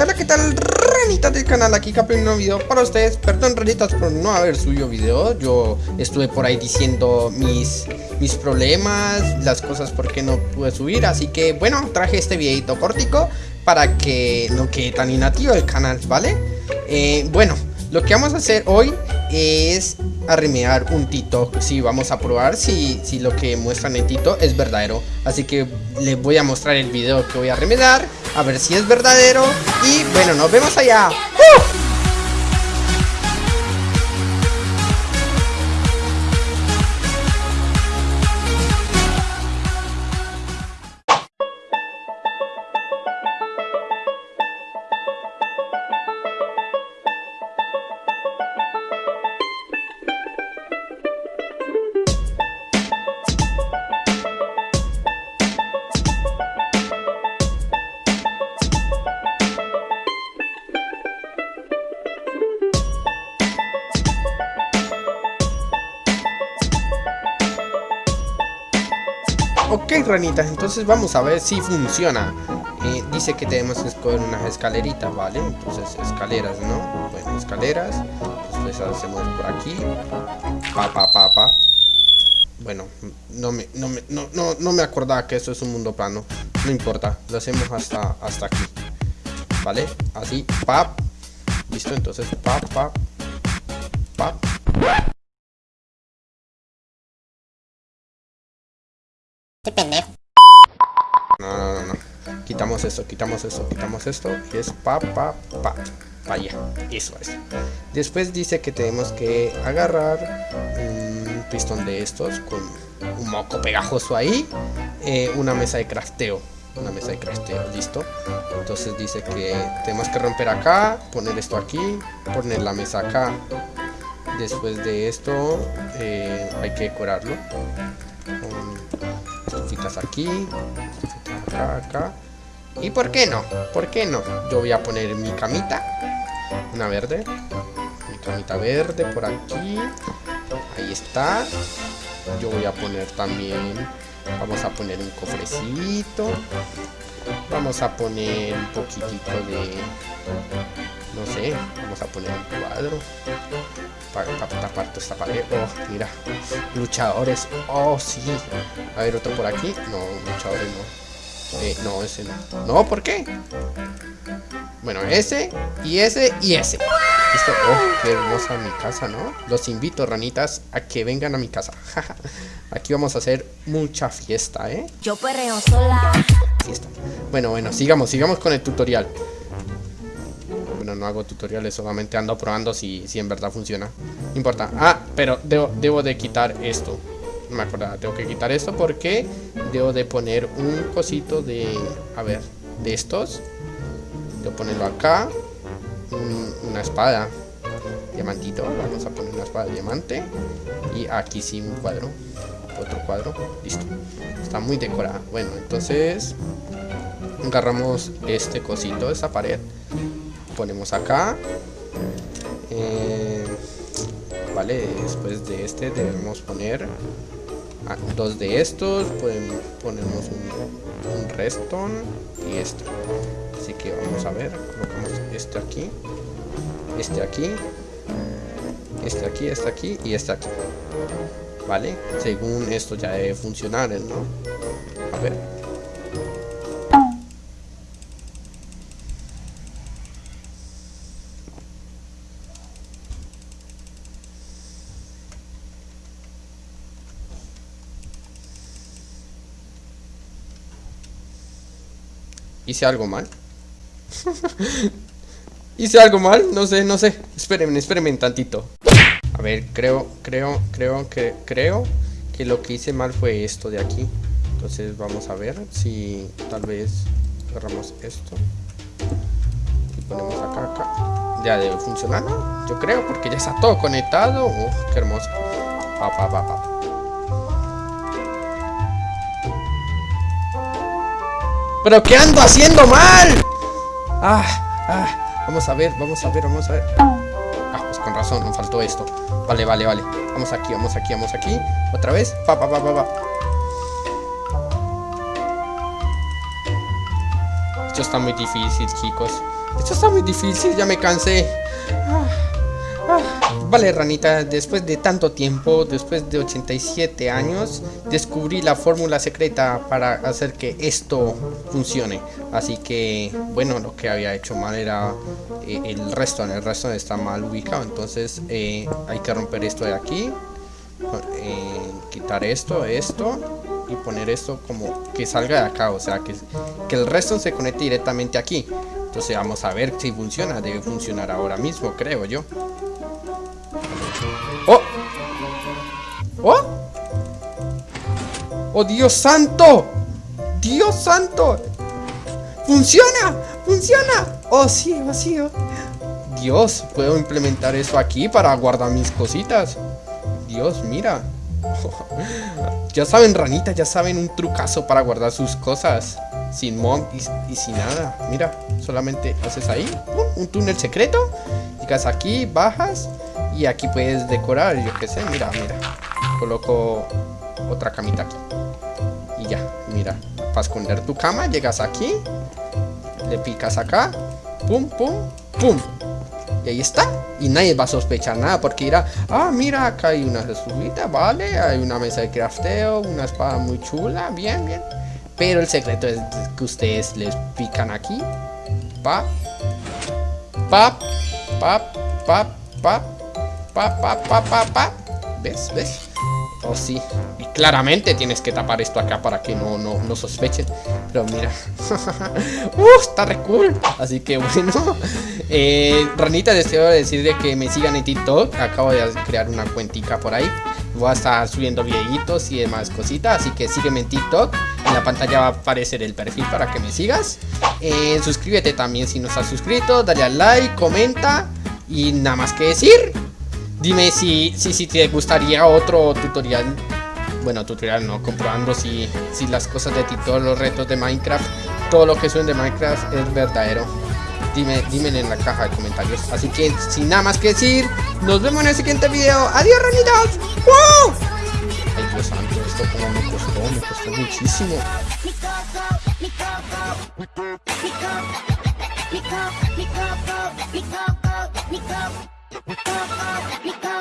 Hola, ¿qué tal? Ranitas del canal, aquí Capi un nuevo video para ustedes Perdón ranitas por no haber subido video Yo estuve por ahí diciendo mis, mis problemas Las cosas por qué no pude subir Así que bueno, traje este videito cortico Para que no quede tan inactivo el canal, ¿vale? Eh, bueno, lo que vamos a hacer hoy es arremear un Tito Si vamos a probar si, si lo que muestran en Tito es verdadero Así que les voy a mostrar el video que voy a remediar A ver si es verdadero. Y bueno, nos vemos allá. Ok, ranitas, entonces vamos a ver si funciona. Eh, dice que tenemos que escoger unas escaleritas, ¿vale? Entonces, escaleras, ¿no? Bueno, escaleras. Entonces hacemos por aquí. Pa, pa, pa, pa. Bueno, no me, no, me, no, no, no me acordaba que esto es un mundo plano. No importa, lo hacemos hasta, hasta aquí. ¿Vale? Así, pap. Listo, entonces, pap, pap. Pap. Qué pendejo. No, no, no, no. Quitamos esto, quitamos esto, quitamos esto. Y es pa, pa, pa. Vaya, eso es. Después dice que tenemos que agarrar un pistón de estos con un moco pegajoso ahí. Eh, una mesa de crafteo. Una mesa de crafteo, listo. Entonces dice que tenemos que romper acá, poner esto aquí, poner la mesa acá. Después de esto eh, hay que decorarlo estufitas aquí, estufitas acá, acá. ¿Y por qué no? ¿Por qué no? Yo voy a poner mi camita, una verde, mi camita verde por aquí, ahí está. Yo voy a poner también, vamos a poner un cofrecito, vamos a poner un poquitito de, no sé, vamos a poner un cuadro para, tapar toda esta pared. Oh, mira, luchadores. Oh, sí. A ver, otro por aquí. No, luchadores no. Eh, no, ese no. No, ¿por qué? Bueno, ese, y ese, y ese. Listo. Oh, qué hermosa mi casa, ¿no? Los invito, ranitas, a que vengan a mi casa. Aquí vamos a hacer mucha fiesta, ¿eh? Yo perreo sola. Fiesta. Bueno, bueno, sigamos, sigamos con el tutorial no hago tutoriales, solamente ando probando si, si en verdad funciona. No importa. Ah, pero debo, de quitar esto. No me acordaba, tengo que quitar esto porque debo de poner un cosito de... A ver, de estos. Debo ponerlo acá. una espada. Diamantito. Vamos a poner una espada de diamante. Y aquí sí un cuadro. Otro cuadro. Listo. Está muy decorada. Bueno, entonces agarramos este cosito, esa pared ponemos acá. Eh, vale después de este debemos poner dos de estos podemos, ponemos un, un y este así que vamos a ver colocamos este aquí este aquí este aquí este aquí y este aquí. Vale según esto ya debe funcionar no a ver ¿Hice algo mal? ¿Hice algo mal? No sé, no sé Espérenme, espérenme un tantito A ver, creo, creo, creo que Creo que lo que hice mal fue esto de aquí Entonces vamos a ver si tal vez Agarramos esto Y ponemos acá, acá Ya debe funcionar, ¿no? Yo creo, porque ya está todo conectado Uf, qué hermoso Pa, pa, pa, pa. ¿Pero qué ando haciendo mal? Ah, ah, vamos a ver, vamos a ver, vamos a ver Ah, pues con razón, me faltó esto Vale, vale, vale Vamos aquí, vamos aquí, vamos aquí Otra vez, pa, pa, pa, pa, pa Esto está muy difícil, chicos. Esto está muy difícil, ya me cansé. Ah. Vale, ranita, después de tanto tiempo, después de 87 años, descubrí la fórmula secreta para hacer que esto funcione. Así que, bueno, lo que había hecho mal era eh, el resto, el resto está mal ubicado. Entonces eh, hay que romper esto de aquí, eh, quitar esto, esto y poner esto como que salga de acá, o sea, que, que el resto se conecte directamente aquí. Entonces vamos a ver si funciona, debe funcionar ahora mismo, creo yo. ¡Oh! ¡Oh! ¡Oh, Dios santo! ¡Dios santo! ¡Funciona! ¡Funciona! ¡Oh, sí, oh, sí! Oh. Dios, puedo implementar eso aquí para guardar mis cositas. Dios, mira. ya saben, ranita, ya saben un trucazo para guardar sus cosas. Sin mod y, sin nada. Mira, solamente haces ahí un túnel secreto. Llegas aquí, bajas y aquí puedes decorar, yo qué sé, mira, mira. Coloco otra camita aquí. Y ya, mira. Para esconder tu cama, llegas aquí. Le picas acá. Pum, pum, pum. Y ahí está. Y nadie va a sospechar nada porque dirá, ah, mira, acá hay una subida, vale. Hay una mesa de crafteo, una espada muy chula, bien, bien. Pero el secreto es que ustedes les pican aquí. Pa. Pa. Pa. Pa. Pa. Pa. Pa. Pa. Pa. Pa. ¿Ves? ¿Ves? Oh, sí. Y claramente tienes que tapar esto acá para que no, no, no sospechen. Pero mira. uh, está re cool. Así que bueno. Eh, Ranita, deseo decirle que me sigan en TikTok. Acabo de crear una cuentica por ahí. Voy a estar subiendo videitos y demás cositas. Así que sígueme en TikTok. En la pantalla va a aparecer el perfil para que me sigas. Eh, suscríbete también si no estás suscrito. Dale al like, comenta. Y nada más que decir. Dime si, si, si te gustaría otro tutorial. Bueno, tutorial no, comprobando si, si las cosas de TikTok, los retos de Minecraft, todo lo que suben de Minecraft es verdadero. Dime, dime en la caja de comentarios. Así que sin nada más que decir, nos vemos en el siguiente video. ¡Adiós, ranitas! ¡Wow! Ay, Dios santo, esto como me costó, me costó muchísimo. ラヴィット!